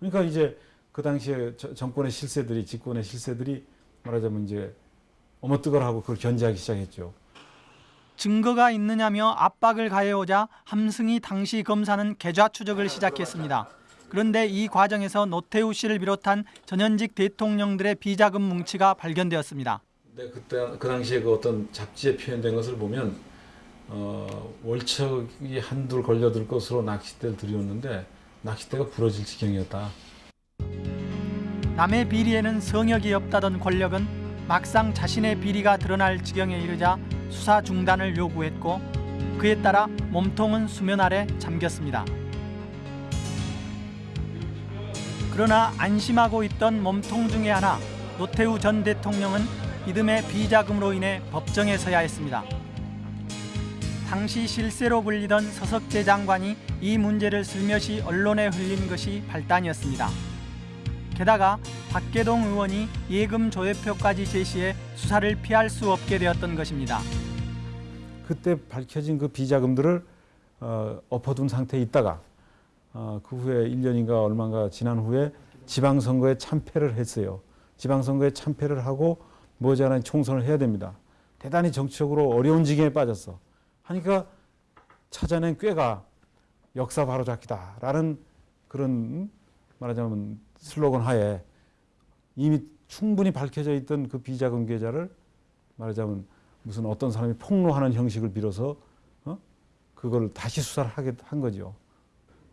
그러니까 이제 그 당시에 저- 정권의 실세들이 집권의 실세들이 말하자면 이제 어머뜨거하고 그걸 견제하기 시작했죠. 증거가 있느냐며 압박을 가해오자 함승희 당시 검사는 계좌 추적을 시작했습니다. 그런데 이 과정에서 노태우 씨를 비롯한 전현직 대통령들의 비자금 뭉치가 발견되었습니다. 근데 그때 그 당시에 그 어떤 잡지에 표현된 것을 보면 어, 월척이 한둘 걸려들 것으로 낚싯대를 들이었는데 낚싯대가 부러질 지경이었다. 남의 비리에는 성역이 없다던 권력은 막상 자신의 비리가 드러날 지경에 이르자 수사 중단을 요구했고 그에 따라 몸통은 수면 아래 잠겼습니다. 그러나 안심하고 있던 몸통 중에 하나 노태우 전 대통령은 이듬해 비자금으로 인해 법정에 서야 했습니다. 당시 실세로 불리던 서석재 장관이 이 문제를 슬며시 언론에 흘린 것이 발단이었습니다. 게다가 박계동 의원이 예금 조회표까지 제시해 수사를 피할 수 없게 되었던 것입니다. 그때 밝혀진 그 비자금들을 어, 엎어둔 상태에 있다가 어, 그 후에 1년인가 얼마가 지난 후에 지방선거에 참패를 했어요. 지방선거에 참패를 하고 머지않아 총선을 해야 됩니다. 대단히 정치적으로 어려운 지경에 빠졌어. 하니까 찾아낸 꾀가 역사 바로잡기다라는 그런 말하자면 슬로건 하에 이미 충분히 밝혀져 있던 그 비자금 계좌를 말하자면 무슨 어떤 사람이 폭로하는 형식을 빌어서 어? 그걸 다시 수사를 하게 한 거죠.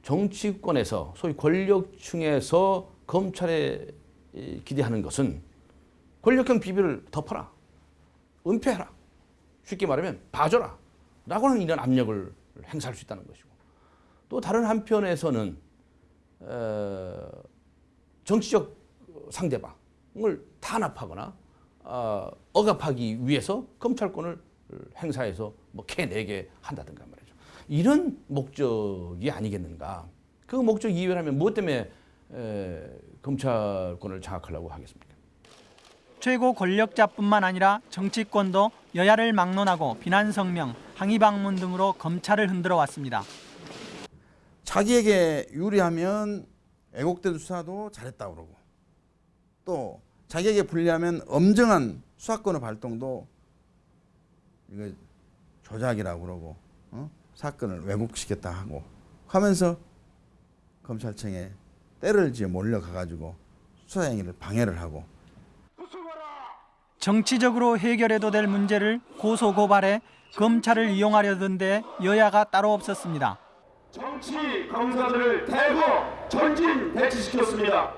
정치권에서 소위 권력층에서 검찰에 이, 기대하는 것은 권력형 비비를 덮어라, 은폐해라, 쉽게 말하면 봐줘라. 라고 하는 이런 압력을 행사할 수 있다는 것이고. 또 다른 한편에서는 어, 정치적 상대방을 탄압하거나 어, 억압하기 위해서 검찰권을 행사해서 뭐 캐내게 한다든가. 말 이런 목적이 아니겠는가. 그 목적 이외라면 무엇 때문에 에, 검찰권을 장악하려고 하겠습니까? 최고 권력자뿐만 아니라 정치권도 여야를 막론하고 비난 성명, 항의 방문 등으로 검찰을 흔들어 왔습니다. 자기에게 유리하면 애국된 수사도 잘했다 그러고 또 자기에게 불리하면 엄정한 수사권의 발동도 이거 조작이라고 그러고 어? 사건을 왜곡시켰다 하고 하면서 검찰청에 때를 지어 몰려가 가지고 수사 행위를 방해를 하고 정치적으로 해결해도 될 문제를 고소 고발해 검찰을 이용하려던데 여야가 따로 없었습니다. 정치 검사들을 대거 전진 배치시켰습니다.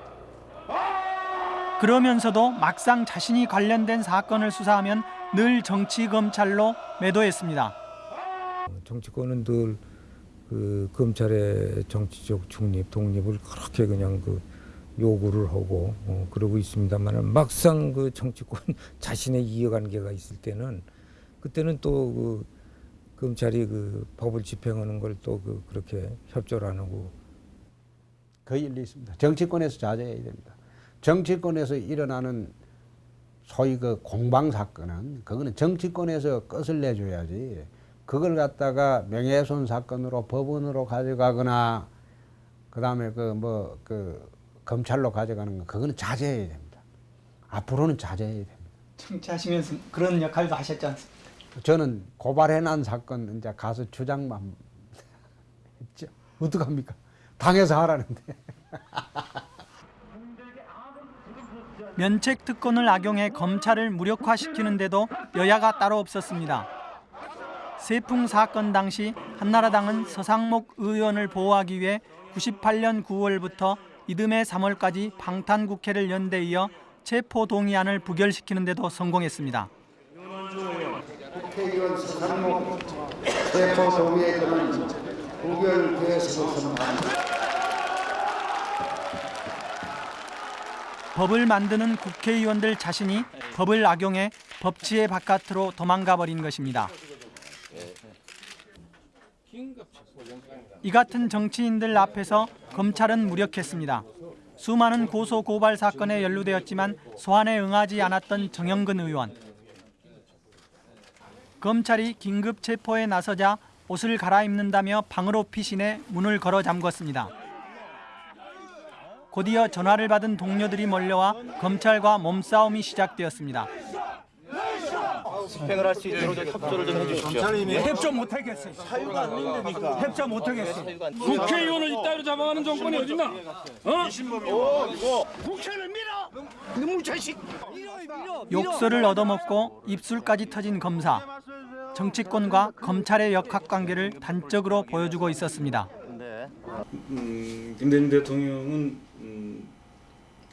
그러면서도 막상 자신이 관련된 사건을 수사하면 늘 정치 검찰로 매도했습니다. 정치권은 늘 그 검찰의 정치적 중립, 독립을 그렇게 그냥 그 요구를 하고 어, 그러고 있습니다만 막상 그 정치권 자신의 이해관계가 있을 때는 그때는 또 그 검찰이 그 법을 집행하는 걸 또 그 그렇게 협조를 안 하고 그 일리 있습니다. 정치권에서 자제해야 됩니다. 정치권에서 일어나는 소위 그 공방 사건은 그거는 정치권에서 끝을 내줘야지. 그걸 갖다가 명예훼손 사건으로 법원으로 가져가거나 그다음에 그 뭐 그 검찰로 가져가는 거 그거는 자제해야 됩니다. 앞으로는 자제해야 됩니다. 정치하시면서 그런 역할도 하셨지 않습니까? 저는 고발해 난 사건 이제 가서 주장만 했죠. 어떡합니까? 당해서 하라는데. 면책 특권을 악용해 검찰을 무력화시키는데도 여야가 따로 없었습니다. 세풍 사건 당시 한나라당은 서상목 의원을 보호하기 위해 98년 9월부터 이듬해 3월까지 방탄국회를 연 데 이어 체포 동의안을 부결시키는 데도 성공했습니다. 국회의원 서상목 체포 동의에 관한 부결되었습니다. 법을 만드는 국회의원들 자신이 법을 악용해 법치의 바깥으로 도망가 버린 것입니다. 이 같은 정치인들 앞에서 검찰은 무력했습니다. 수많은 고소 고발 사건에 연루되었지만 소환에 응하지 않았던 정영근 의원. 검찰이 긴급 체포에 나서자 옷을 갈아입는다며 방으로 피신해 문을 걸어 잠궜습니다. 곧이어 전화를 받은 동료들이 몰려와 검찰과 몸싸움이 시작되었습니다. 집행을 할 수 있도록 좀 협조를 좀 해주십시오. 협조 못하겠어요. 사유가 안 된다니까. 협조 못하겠어. 국회의원을 이따위로 잡아가는 정권이 어딨나? 어? 국회를 밀어. 너무 자식. 욕설을 얻어먹고 입술까지 터진 검사. 정치권과 검찰의 역학관계를 단적으로 보여주고 있었습니다. 음, 김대중 대통령은 음,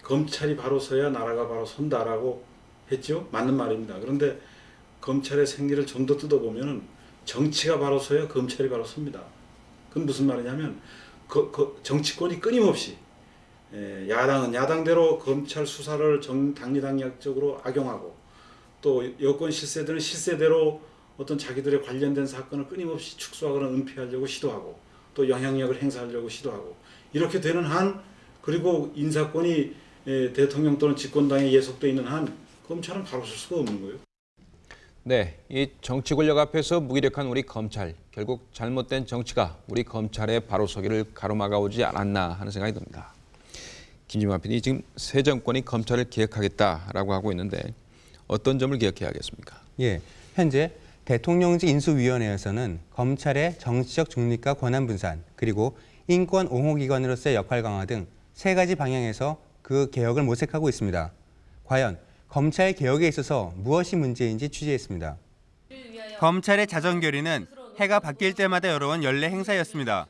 검찰이 바로 서야 나라가 바로 선다라고 했죠. 맞는 말입니다. 그런데 검찰의 생리를 좀 더 뜯어보면 정치가 바로 서야 검찰이 바로 섭니다. 그건 무슨 말이냐면 그, 그 정치권이 끊임없이 에, 야당은 야당대로 검찰 수사를 정 당리당략적으로 악용하고 또 여권 실세들은 실세대로 어떤 자기들의 관련된 사건을 끊임없이 축소하거나 은폐하려고 시도하고 또 영향력을 행사하려고 시도하고 이렇게 되는 한 그리고 인사권이 에, 대통령 또는 집권당에 예속돼 있는 한 검찰은 바로 쓸 수가 없는 거예요. 네, 이 정치 권력 앞에서 무기력한 우리 검찰, 결국 잘못된 정치가 우리 검찰의 바로서기를 가로막아 오지 않았나 하는 생각이 듭니다. 김진만 PD 지금 새 정권이 검찰을 개혁하겠다라고 하고 있는데 어떤 점을 개혁해야겠습니까? 예, 현재 대통령직 인수위원회에서는 검찰의 정치적 중립과 권한 분산, 그리고 인권 옹호 기관으로서의 역할 강화 등 세 가지 방향에서 그 개혁을 모색하고 있습니다. 과연 검찰 개혁에 있어서 무엇이 문제인지 취재했습니다. 검찰의 자정 결의는 해가 바뀔 때마다 열어온 연례 행사였습니다.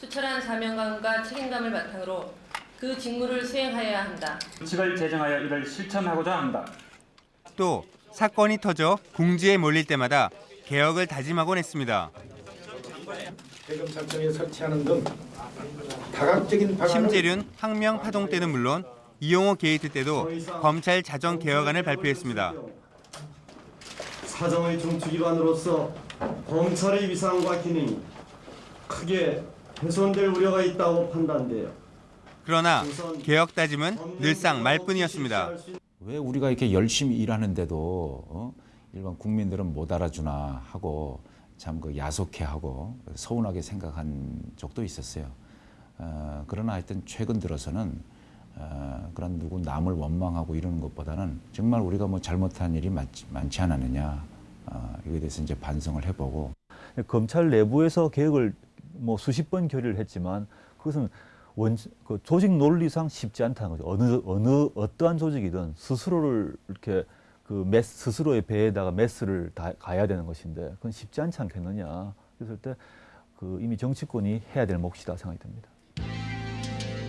투철한 사명감과 책임감을 바탕으로 그 직무를 수행하여야 한다. 규칙을 제정하여 이를 실천하고자 한다. 또 사건이 터져 궁지에 몰릴 때마다 개혁을 다짐하곤 했습니다. 대검찰청에 설치하는 등 다각적인 방안을 심재륜, 항명 파동 때는 물론 이용호 게이트 때도 검찰 자정 개혁안을 발표했습니다. 사정의 중추기관으로서 검찰의 위상과 기능이 크게 훼손될 우려가 있다고 판단돼요. 그러나 개혁 다짐은 늘상 말뿐이었습니다. 왜 우리가 이렇게 열심히 일하는데도 어? 일반 국민들은 못 알아주나 하고 참 그 야속해하고 서운하게 생각한 적도 있었어요. 어, 그러나 하여튼 최근 들어서는 어, 그런 누구 남을 원망하고 이러는 것보다는 정말 우리가 뭐 잘못한 일이 많지, 많지 않았느냐 어, 이거에 대해서 이제 반성을 해보고 검찰 내부에서 개혁을 뭐 수십 번 결의를 했지만 그것은 원, 그 조직 논리상 쉽지 않다는 거죠. 어느 어느 어떠한 조직이든 스스로를 이렇게 그 메스, 스스로의 배에다가 메스를 다 가야 되는 것인데 그건 쉽지 않지 않겠느냐. 그랬을 때 그 이미 정치권이 해야 될 몫이다 생각이 듭니다.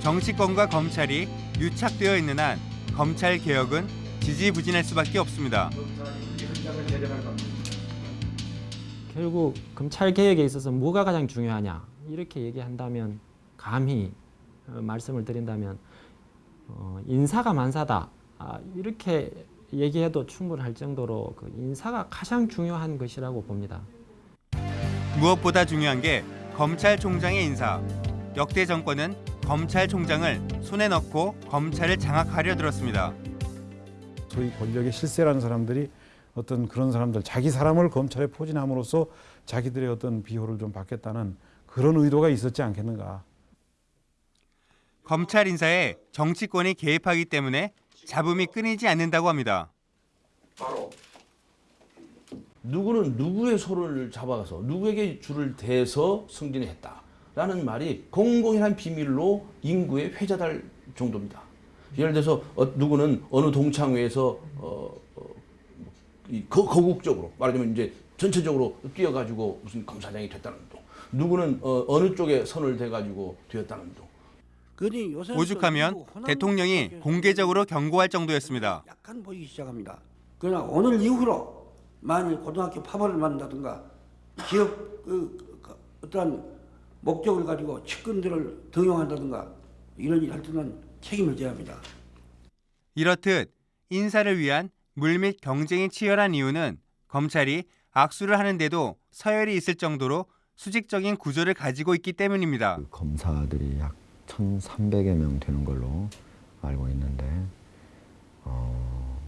정치권과 검찰이 유착되어 있는 한 검찰 개혁은 지지부진할 수밖에 없습니다. 결국 검찰 개혁에 있어서 뭐가 가장 중요하냐 이렇게 얘기한다면 감히 어, 말씀을 드린다면 어, 인사가 만사다 아, 이렇게 얘기해도 충분할 정도로 그 인사가 가장 중요한 것이라고 봅니다. 무엇보다 중요한 게 검찰총장의 인사. 역대 정권은 검찰총장을 손에 넣고 검찰을 장악하려 들었습니다. 소위 권력의 실세라는 사람들이 어떤 그런 사람들 자기 사람을 검찰에 포진함으로써 자기들의 어떤 비호를 좀 받겠다는 그런 의도가 있었지 않겠는가. 검찰 인사에 정치권이 개입하기 때문에 잡음이 끊이지 않는다고 합니다. 누구는 누구의 소를 잡아가서 누구에게 줄을 대서 승진했다 라는 말이 공공이란 비밀로 인구에 회자될 정도입니다. 예를 들어서 어, 누구는 어느 동창회에서 어, 어, 이 거, 거국적으로 말하자면 이제 전체적으로 뛰어가지고 무슨 검사장이 됐다는 둥. 누구는 어, 어느 쪽에 선을 대가지고 되었다는 둥. 오죽하면 대통령이 공개적으로 경고할 정도였습니다. 약간 보이기 시작합니다. 그러나 오늘 이후로 만일 고등학교 파벌을 만든다든가 기업 그, 그, 어떠한 목적을 가지고 측근들을 등용한다든가 이런 일할 때는 책임을 져야 합니다. 이렇듯 인사를 위한 물밑 경쟁이 치열한 이유는 검찰이 악수를 하는데도 서열이 있을 정도로 수직적인 구조를 가지고 있기 때문입니다. 검사들이 약 1,300여 명 되는 걸로 알고 있는데 어,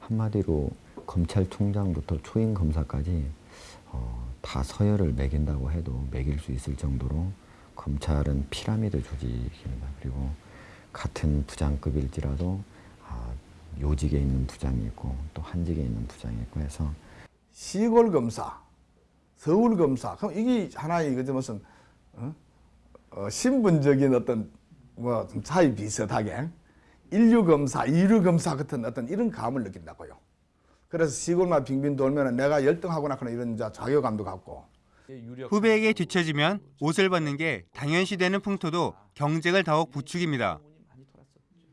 한마디로 검찰총장부터 초임 검사까지 어, 다 서열을 매긴다고 해도 매길 수 있을 정도로 검찰은 피라미드 조직입니다. 그리고 같은 부장급일지라도 아, 요직에 있는 부장이 있고 또 한직에 있는 부장이 있고 해서 시골 검사, 서울 검사. 그럼 이게 하나의 그 무슨 어? 어, 신분적인 어떤 뭐좀 차이 비슷하게 인류 검사, 이류 검사 같은 어떤 이런 감을 느낀다고요. 그래서 시골만 빙빙 돌면 내가 열등하거나 그런 이런 자 자괴감도 갖고. 후배에게 뒤처지면 옷을 벗는 게 당연시되는 풍토도 경쟁을 더욱 부추깁니다.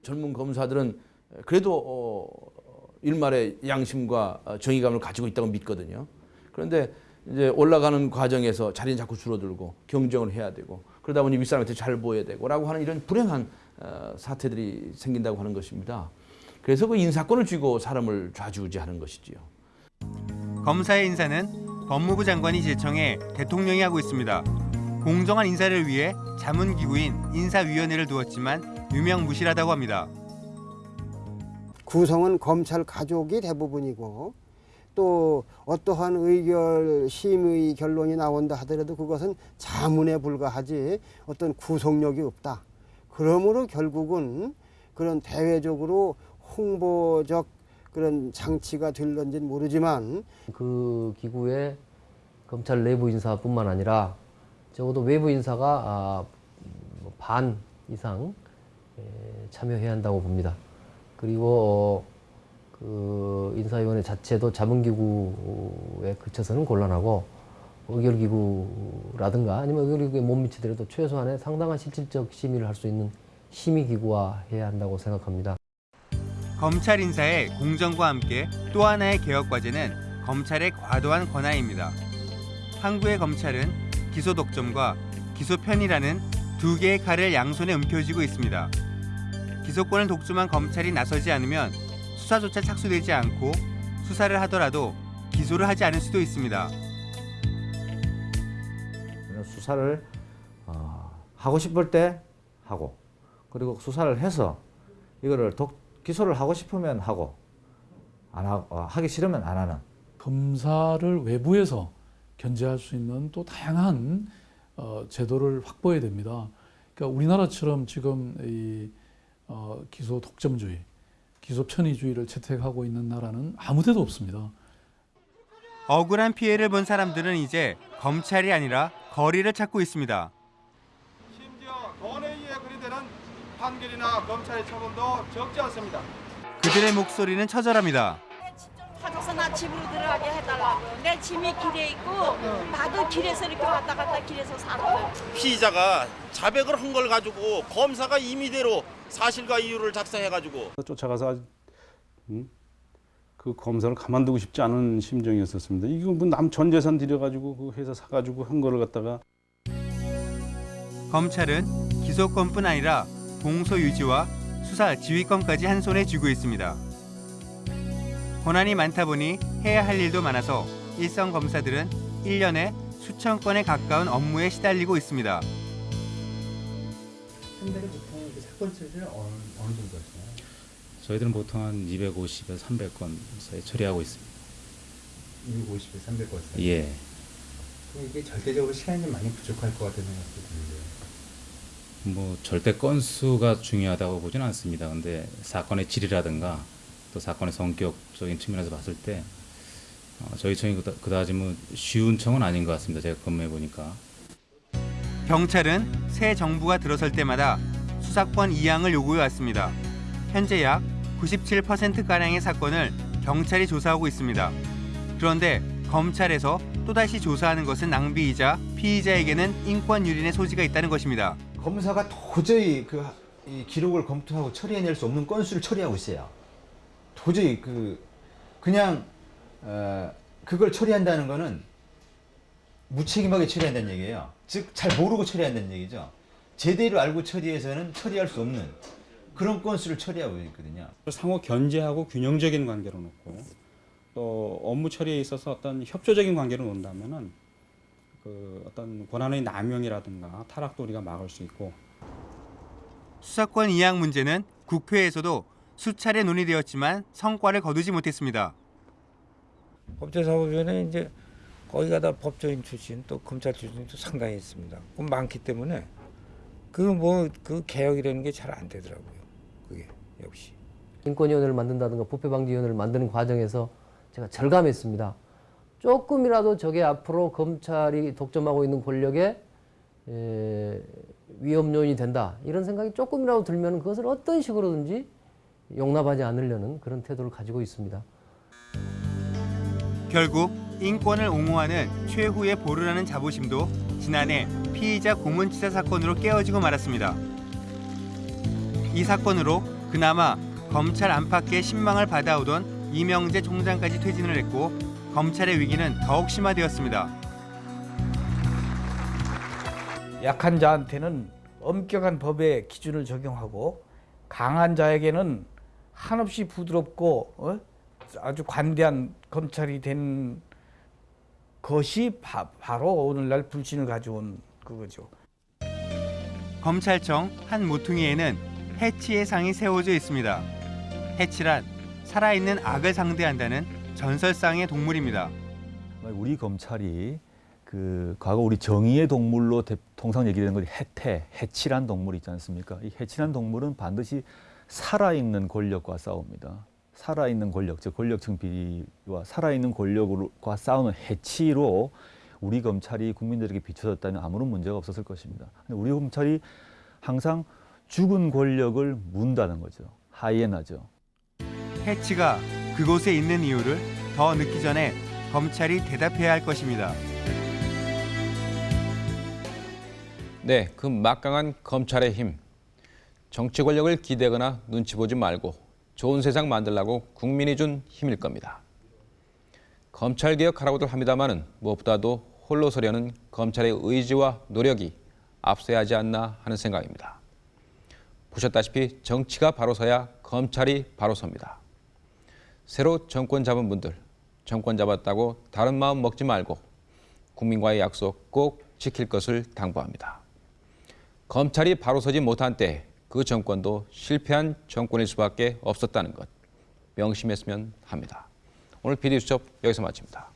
젊은 검사들은 그래도 어, 일말의 양심과 어, 정의감을 가지고 있다고 믿거든요. 그런데 이제 올라가는 과정에서 자리는 자꾸 줄어들고 경쟁을 해야 되고 그러다 보니 윗사람한테 잘 보여야 되고 라고 하는 이런 불행한 어, 사태들이 생긴다고 하는 것입니다. 그래서 그 인사권을 쥐고 사람을 좌지우지하는 것이지요. 검사의 인사는 법무부 장관이 제청해 대통령이 하고 있습니다. 공정한 인사를 위해 자문기구인 인사위원회를 두었지만 유명무실하다고 합니다. 구성은 검찰 가족이 대부분이고 또 어떠한 의결 심의 결론이 나온다 하더라도 그것은 자문에 불과하지 어떤 구속력이 없다. 그러므로 결국은 그런 대외적으로 홍보적 그런 장치가 될런지는 모르지만 그 기구의 검찰 내부 인사뿐만 아니라 적어도 외부 인사가 아, 뭐반 이상 에, 참여해야 한다고 봅니다. 그리고 어, 그 인사위원회 자체도 자문기구에 그쳐서는 곤란하고 의결기구라든가 아니면 의결기구에 못 미치더라도 최소한의 상당한 실질적 심의를 할 수 있는 심의기구화 해야 한다고 생각합니다. 검찰 인사의 공정과 함께 또 하나의 개혁 과제는 검찰의 과도한 권한입니다. 한국의 검찰은 기소 독점과 기소 편이라는 두 개의 칼을 양손에 움켜쥐고 있습니다. 기소권을 독점한 검찰이 나서지 않으면 수사조차 착수되지 않고 수사를 하더라도 기소를 하지 않을 수도 있습니다. 수사를 어, 하고 싶을 때 하고 그리고 수사를 해서 이거를 독, 기소를 하고 싶으면 하고 안 하, 어, 하기 싫으면 안 하는 검사를 외부에서 견제할 수 있는 또 다양한 어, 제도를 확보해야 됩니다. 그러니까 우리나라처럼 지금 이 어, 기소 독점주의, 기소 편의주의를 채택하고 있는 나라는 아무 데도 없습니다. 억울한 피해를 본 사람들은 이제 검찰이 아니라 거리를 찾고 있습니다. 권해위에 그리되는 판결이나 검찰의 처분도 적지 않습니다. 그들의 목소리는 처절합니다. 찾아서 나 집으로 들어가게 해달라고. 내 짐이 길에 있고 나도 길에서 이렇게 왔다 갔다 길에서 살아요. 피의자가 자백을 한 걸 가지고 검사가 임의대로 사실과 이유를 작성해가지고 쫓아가서 음? 그 검사를 가만두고 싶지 않은 심정이었었습니다. 이거 뭐 남 전 재산 들여가지고 그 회사 사가지고 한 거를 갖다가 검찰은 기소권뿐 아니라 공소 유지와 수사 지휘권까지 한 손에 쥐고 있습니다. 권한이 많다 보니 해야 할 일도 많아서 일선 검사들은 1년에 수천 건에 가까운 업무에 시달리고 있습니다. 한 달에 보통 그 사건 처리를 어느, 어느 정도 하시나요? 저희들은 보통 한 250에서 300건 사이 처리하고 있습니다. 250에 300건 사이? 예. 그럼 이게 절대적으로 시간이 좀 많이 부족할 것 같다는 생각도 드는데요. 뭐 절대 건수가 중요하다고 보지는 않습니다. 근데 사건의 질이라든가 또 사건의 성격적인 측면에서 봤을 때 어, 저희 청이 그다, 그다지 뭐 쉬운 청은 아닌 것 같습니다. 제가 근무해 보니까. 경찰은 새 정부가 들어설 때마다 수사권 이양을 요구해 왔습니다. 현재 약 97%가량의 사건을 경찰이 조사하고 있습니다. 그런데 검찰에서 또다시 조사하는 것은 낭비이자 피의자에게는 인권 유린의 소지가 있다는 것입니다. 검사가 도저히 그 이 기록을 검토하고 처리해낼 수 없는 건수를 처리하고 있어요. 도저히 그 그냥 어, 그걸 처리한다는 거는 무책임하게 처리한다는 얘기예요. 즉 잘 모르고 처리한다는 얘기죠. 제대로 알고 처리해서는 처리할 수 없는 그런 건수를 처리하고 있거든요. 상호 견제하고 균형적인 관계로 놓고 또 업무 처리에 있어서 어떤 협조적인 관계로 놓는다면은 그 어떤 권한의 남용이라든가 타락도 우리가 막을 수 있고 수사권 이양 문제는 국회에서도 수차례 논의되었지만 성과를 거두지 못했습니다. 법제사법위원회 이제 거기가 다 법조인 출신 또 검찰 출신도 상당히 있습니다. 그 많기 때문에 그 뭐 그 개혁이라는 게 잘 안 되더라고요. 그게 역시. 인권위원회를 만든다든가 부패방지위원회를 만드는 과정에서 제가 절감했습니다. 조금이라도 저게 앞으로 검찰이 독점하고 있는 권력에 에, 위험 요인이 된다 이런 생각이 조금이라도 들면 그것을 어떤 식으로든지 용납하지 않으려는 그런 태도를 가지고 있습니다. 결국 인권을 옹호하는 최후의 보루라는 자부심도 지난해 피의자 고문치사 사건으로 깨어지고 말았습니다. 이 사건으로 그나마 검찰 안팎의 신망을 받아오던 이명재 총장까지 퇴진을 했고 검찰의 위기는 더욱 심화되었습니다. 약한 자한테는 엄격한 법의 기준을 적용하고 강한 자에게는 한없이 부드럽고 어? 아주 관대한 검찰이 된 것이 바, 바로 오늘날 불신을 가져온 그거죠. 검찰청 한 모퉁이에는 해치의 상이 세워져 있습니다. 해치란 살아있는 악을 상대한다는 전설상의 동물입니다. 우리 검찰이 그 과거 우리 정의의 동물로 대, 통상 얘기되는 것이 해태, 해치란 동물이 있지 않습니까? 이 해치란 동물은 반드시 살아있는 권력과 싸웁니다. 살아있는 권력, 즉 권력층 비리와 살아있는 권력과 싸우는 해치로 우리 검찰이 국민들에게 비춰졌다면 아무런 문제가 없었을 것입니다. 근데 우리 검찰이 항상 죽은 권력을 문다는 거죠. 하이에나죠. 해치가 그곳에 있는 이유를 더 늦기 전에 검찰이 대답해야 할 것입니다. 네, 그 막강한 검찰의 힘. 정치 권력을 기대거나 눈치 보지 말고 좋은 세상 만들라고 국민이 준 힘일 겁니다. 검찰 개혁하라고들 합니다마는 무엇보다도 홀로 서려는 검찰의 의지와 노력이 앞서야 하지 않나 하는 생각입니다. 보셨다시피 정치가 바로 서야 검찰이 바로 섭니다. 새로 정권 잡은 분들, 정권 잡았다고 다른 마음 먹지 말고 국민과의 약속 꼭 지킬 것을 당부합니다. 검찰이 바로 서지 못한 때 그 정권도 실패한 정권일 수밖에 없었다는 것 명심했으면 합니다. 오늘 비디수첩 여기서 마칩니다.